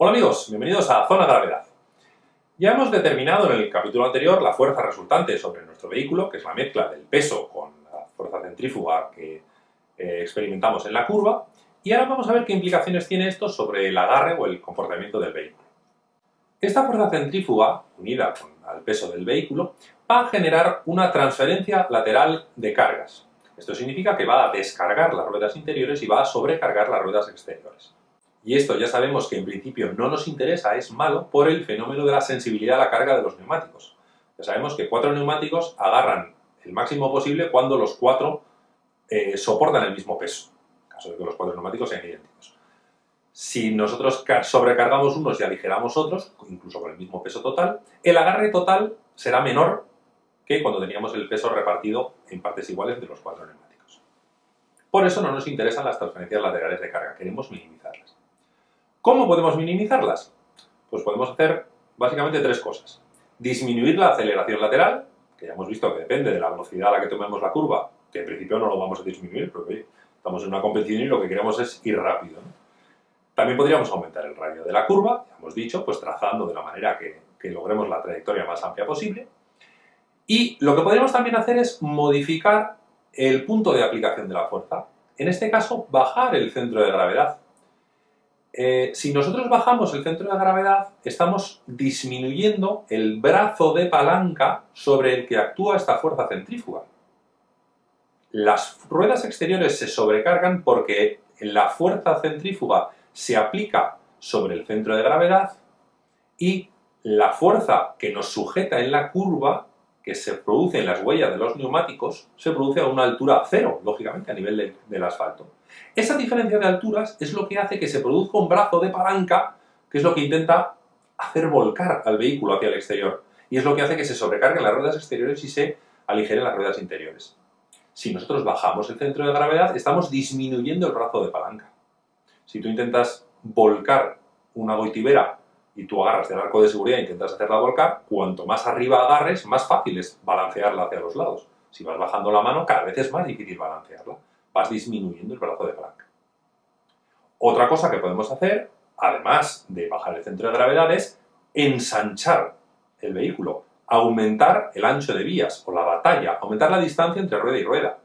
Hola amigos, bienvenidos a Zona Gravedad. Ya hemos determinado en el capítulo anterior la fuerza resultante sobre nuestro vehículo, que es la mezcla del peso con la fuerza centrífuga que eh, experimentamos en la curva, y ahora vamos a ver qué implicaciones tiene esto sobre el agarre o el comportamiento del vehículo. Esta fuerza centrífuga, unida al peso del vehículo, va a generar una transferencia lateral de cargas. Esto significa que va a descargar las ruedas interiores y va a sobrecargar las ruedas exteriores. Y esto ya sabemos que en principio no nos interesa, es malo por el fenómeno de la sensibilidad a la carga de los neumáticos. Ya sabemos que cuatro neumáticos agarran el máximo posible cuando los cuatro eh, soportan el mismo peso, en caso de que los cuatro neumáticos sean idénticos. Si nosotros sobrecargamos unos y aligeramos otros, incluso con el mismo peso total, el agarre total será menor que cuando teníamos el peso repartido en partes iguales de los cuatro neumáticos. Por eso no nos interesan las transferencias laterales de carga, queremos minimizarlas. ¿Cómo podemos minimizarlas? Pues podemos hacer básicamente tres cosas. Disminuir la aceleración lateral, que ya hemos visto que depende de la velocidad a la que tomemos la curva, que en principio no lo vamos a disminuir, porque estamos en una competición y lo que queremos es ir rápido. También podríamos aumentar el radio de la curva, ya hemos dicho, pues trazando de la manera que, logremos la trayectoria más amplia posible. Y lo que podríamos también hacer es modificar el punto de aplicación de la fuerza. En este caso, bajar el centro de gravedad. Eh, si nosotros bajamos el centro de gravedad, estamos disminuyendo el brazo de palanca sobre el que actúa esta fuerza centrífuga. Las ruedas exteriores se sobrecargan porque la fuerza centrífuga se aplica sobre el centro de gravedad y la fuerza que nos sujeta en la curva que se produce en las huellas de los neumáticos se produce a una altura cero, lógicamente, a nivel del asfalto. Esa diferencia de alturas es lo que hace que se produzca un brazo de palanca, que es lo que intenta hacer volcar al vehículo hacia el exterior. Y es lo que hace que se sobrecarguen las ruedas exteriores y se aligeren las ruedas interiores. Si nosotros bajamos el centro de gravedad, estamos disminuyendo el brazo de palanca. Si tú intentas volcar una goitibera y tú agarras del arco de seguridad e intentas hacerla volcar, cuanto más arriba agarres, más fácil es balancearla hacia los lados. Si vas bajando la mano, cada vez es más difícil balancearla. Vas disminuyendo el brazo de palanca. Otra cosa que podemos hacer, además de bajar el centro de gravedad, es ensanchar el vehículo, aumentar el ancho de vías o la batalla, aumentar la distancia entre rueda y rueda.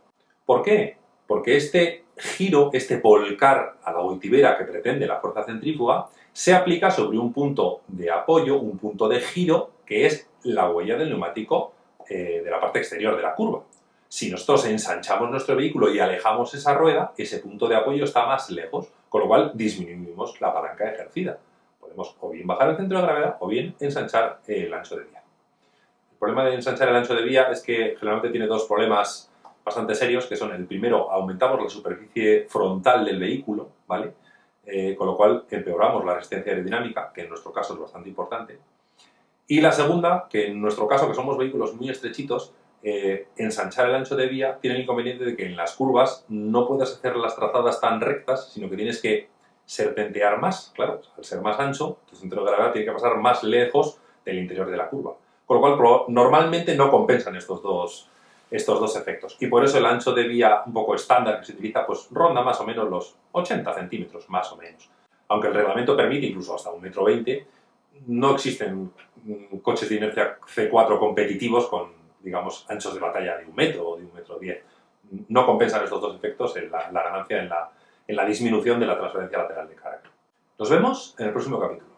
¿Por qué? Porque este giro, este volcar a la voltibera que pretende la fuerza centrífuga, se aplica sobre un punto de apoyo, un punto de giro, que es la huella del neumático eh, de la parte exterior de la curva. Si nosotros ensanchamos nuestro vehículo y alejamos esa rueda, ese punto de apoyo está más lejos, con lo cual disminuimos la palanca ejercida. Podemos o bien bajar el centro de gravedad o bien ensanchar el ancho de vía. El problema de ensanchar el ancho de vía es que generalmente tiene dos problemas bastante serios, que son el primero, aumentamos la superficie frontal del vehículo, ¿vale? Eh, con lo cual empeoramos la resistencia aerodinámica, que en nuestro caso es bastante importante. Y la segunda, que en nuestro caso, que somos vehículos muy estrechitos, eh, ensanchar el ancho de vía tiene el inconveniente de que en las curvas no puedes hacer las trazadas tan rectas, sino que tienes que serpentear más. Claro, al ser más ancho, tu centro de gravedad tiene que pasar más lejos del interior de la curva. Con lo cual, normalmente no compensan estos dos, estos dos efectos. Y por eso el ancho de vía un poco estándar que se utiliza, pues ronda más o menos los 80 centímetros, más o menos. Aunque el reglamento permite incluso hasta un metro 20, no existen mm, coches de inercia C4 competitivos con, digamos, anchos de batalla de un metro o de un metro 10. No compensan estos dos efectos en la, la ganancia en la, en la disminución de la transferencia lateral de carga. Nos vemos en el próximo capítulo.